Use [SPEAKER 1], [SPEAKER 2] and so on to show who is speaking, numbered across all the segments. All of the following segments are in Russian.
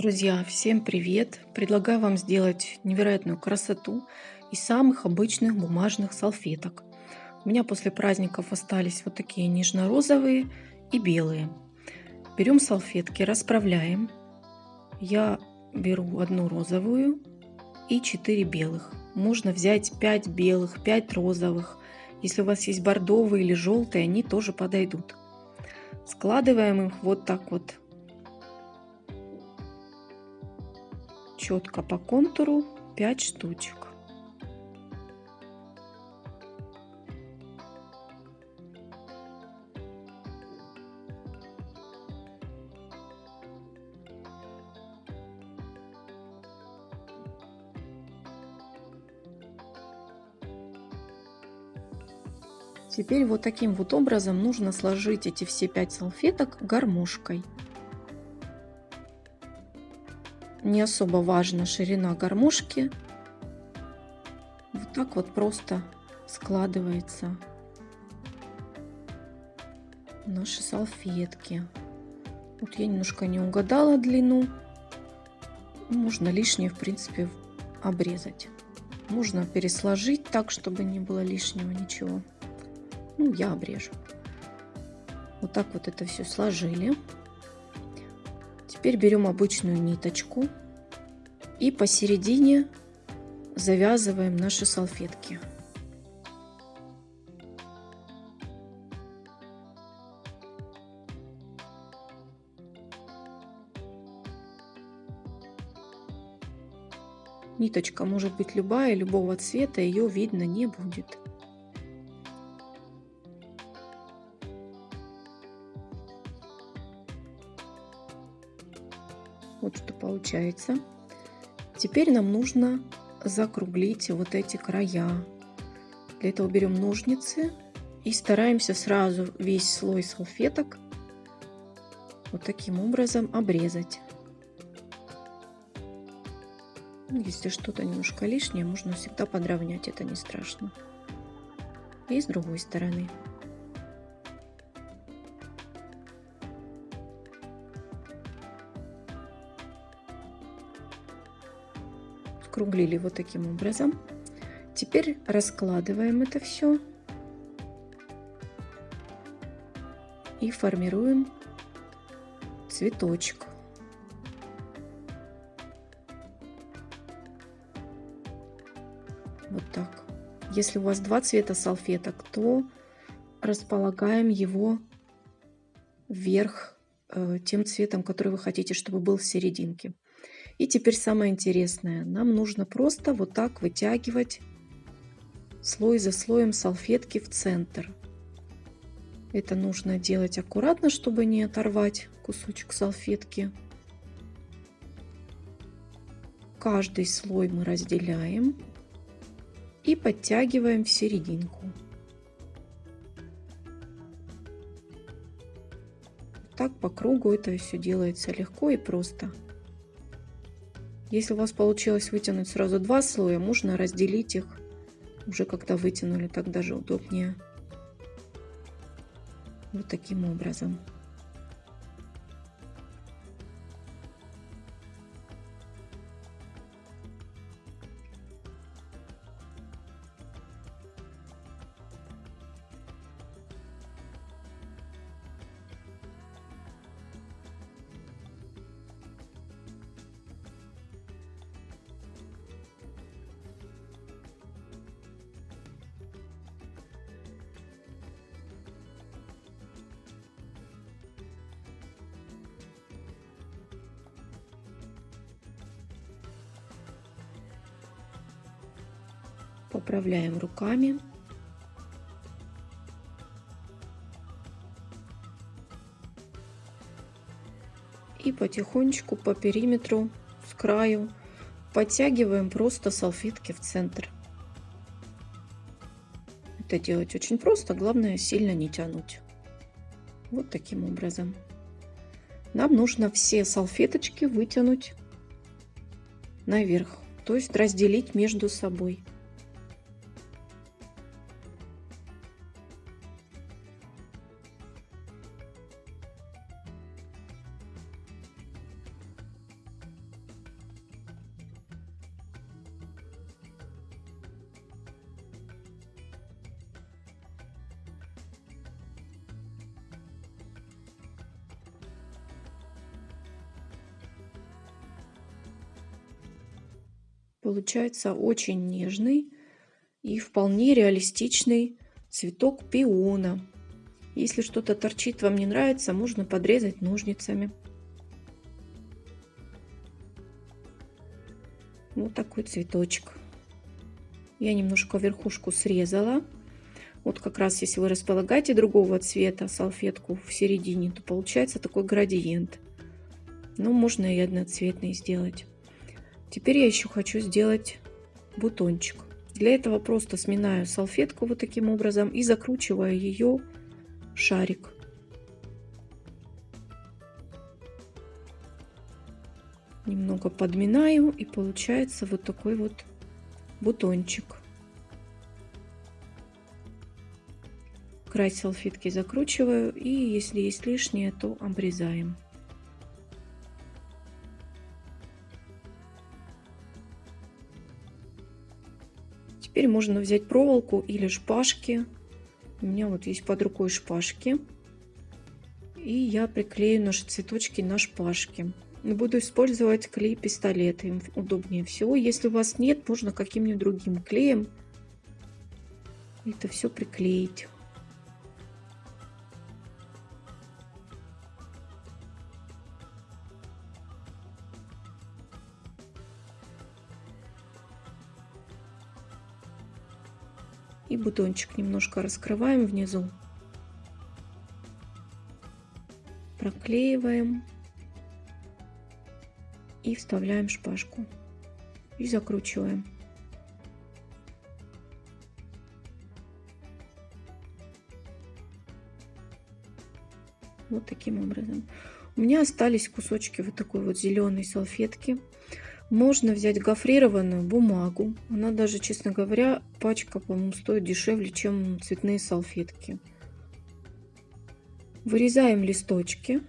[SPEAKER 1] Друзья, всем привет! Предлагаю вам сделать невероятную красоту из самых обычных бумажных салфеток. У меня после праздников остались вот такие нежно-розовые и белые. Берем салфетки, расправляем. Я беру одну розовую и 4 белых. Можно взять 5 белых, 5 розовых. Если у вас есть бордовые или желтые, они тоже подойдут. Складываем их вот так вот четко по контуру 5 штучек. Теперь вот таким вот образом нужно сложить эти все пять салфеток гармошкой. Не особо важна ширина гармошки. Вот так вот просто складывается наши салфетки. Вот я немножко не угадала длину. Можно лишнее, в принципе, обрезать. Можно пересложить так, чтобы не было лишнего ничего. Ну, я обрежу. Вот так вот это все сложили. Теперь берем обычную ниточку и посередине завязываем наши салфетки. Ниточка может быть любая, любого цвета, ее видно не будет. Вот что получается. Теперь нам нужно закруглить вот эти края. Для этого берем ножницы и стараемся сразу весь слой салфеток вот таким образом обрезать. Ну, если что-то немножко лишнее, можно всегда подровнять, это не страшно. И с другой стороны. Скруглили вот таким образом. Теперь раскладываем это все и формируем цветочек. Вот так. Если у вас два цвета салфеток, то располагаем его вверх э, тем цветом, который вы хотите, чтобы был в серединке. И теперь самое интересное. Нам нужно просто вот так вытягивать слой за слоем салфетки в центр. Это нужно делать аккуратно, чтобы не оторвать кусочек салфетки. Каждый слой мы разделяем и подтягиваем в серединку. Так по кругу это все делается легко и просто. Если у вас получилось вытянуть сразу два слоя, можно разделить их уже когда вытянули, так даже удобнее. Вот таким образом. Поправляем руками. И потихонечку по периметру с краю подтягиваем просто салфетки в центр. Это делать очень просто, главное сильно не тянуть. Вот таким образом. Нам нужно все салфеточки вытянуть наверх, то есть разделить между собой. Получается очень нежный и вполне реалистичный цветок пиона. Если что-то торчит, вам не нравится, можно подрезать ножницами. Вот такой цветочек. Я немножко верхушку срезала. Вот как раз если вы располагаете другого цвета салфетку в середине, то получается такой градиент. Но можно и одноцветный сделать. Теперь я еще хочу сделать бутончик. Для этого просто сминаю салфетку вот таким образом и закручиваю ее шарик. Немного подминаю и получается вот такой вот бутончик. Край салфетки закручиваю и если есть лишнее, то обрезаем. Теперь можно взять проволоку или шпажки. У меня вот есть под рукой шпажки. И я приклею наши цветочки на шпажки. Буду использовать клей-пистолет, им удобнее всего. Если у вас нет, можно каким-нибудь другим клеем это все приклеить. И бутончик немножко раскрываем внизу. Проклеиваем и вставляем шпажку и закручиваем. Вот таким образом. У меня остались кусочки вот такой вот зеленой салфетки. Можно взять гофрированную бумагу. Она даже, честно говоря, пачка, по-моему, стоит дешевле, чем цветные салфетки. Вырезаем листочки.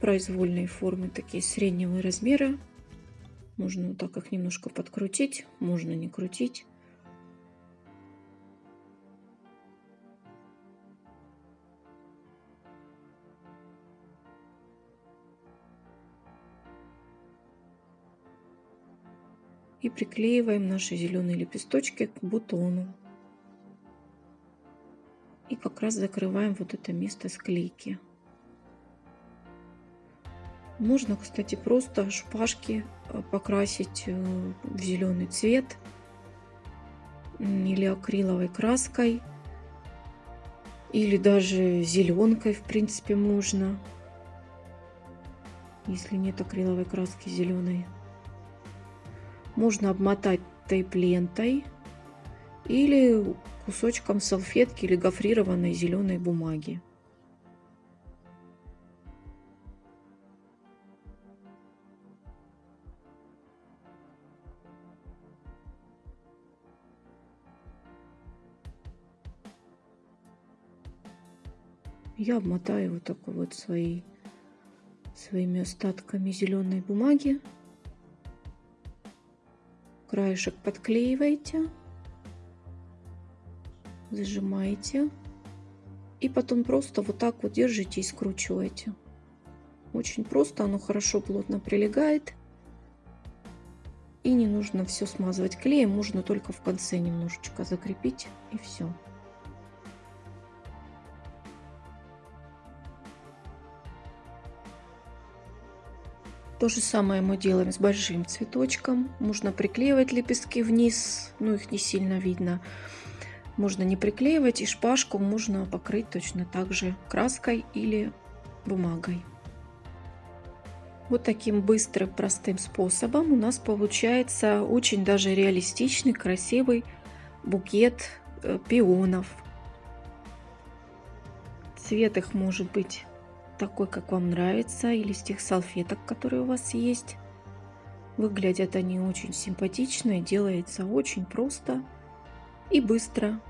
[SPEAKER 1] произвольные формы, такие среднего размера. Можно вот так их немножко подкрутить, можно не крутить. И приклеиваем наши зеленые лепесточки к бутону. И как раз закрываем вот это место склейки. Можно, кстати, просто шпажки э, покрасить э, в зеленый цвет или акриловой краской, или даже зеленкой, в принципе, можно, если нет акриловой краски зеленой. Можно обмотать тейп-лентой или кусочком салфетки или гофрированной зеленой бумаги. я обмотаю вот такой вот своей, своими остатками зеленой бумаги. Краешек подклеиваете, зажимаете и потом просто вот так вот держите и скручиваете. Очень просто, оно хорошо плотно прилегает. И не нужно все смазывать клеем, можно только в конце немножечко закрепить и все. То же самое мы делаем с большим цветочком. Можно приклеивать лепестки вниз, но их не сильно видно. Можно не приклеивать и шпажку можно покрыть точно так же краской или бумагой. Вот таким быстрым, простым способом у нас получается очень даже реалистичный, красивый букет э, пионов. Цвет их может быть такой, как вам нравится, или с тех салфеток, которые у вас есть. Выглядят они очень симпатично и делается очень просто и быстро.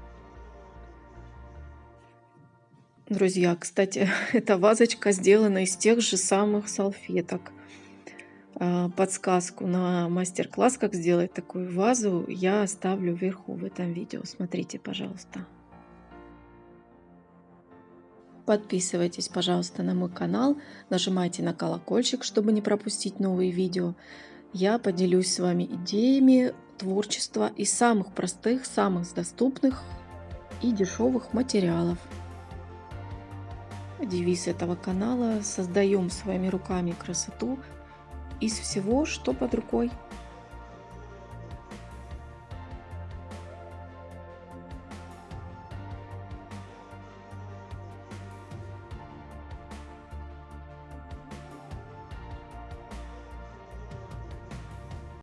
[SPEAKER 1] Друзья, кстати, эта вазочка сделана из тех же самых салфеток. А, подсказку на мастер-класс, как сделать такую вазу, я оставлю вверху в этом видео. Смотрите, пожалуйста. Подписывайтесь, пожалуйста, на мой канал, нажимайте на колокольчик, чтобы не пропустить новые видео. Я поделюсь с вами идеями творчества из самых простых, самых доступных и дешевых материалов. Девиз этого канала «Создаем своими руками красоту из всего, что под рукой».